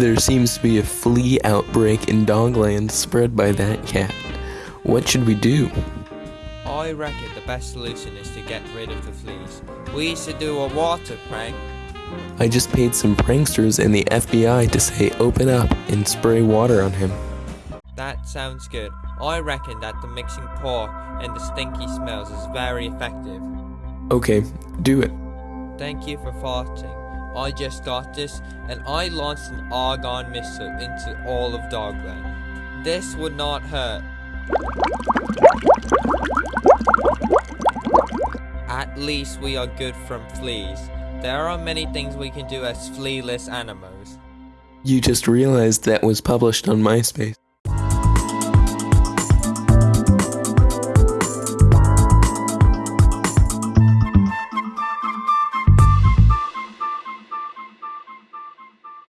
There seems to be a flea outbreak in Dogland spread by that cat. What should we do? I reckon the best solution is to get rid of the fleas. We used to do a water prank. I just paid some pranksters in the FBI to say open up and spray water on him. Sounds good. I reckon that the mixing pour and the stinky smells is very effective. Okay, do it. Thank you for farting. I just got this and I launched an argon missile into all of Dogland. This would not hurt. At least we are good from fleas. There are many things we can do as flealess animals. You just realized that was published on MySpace.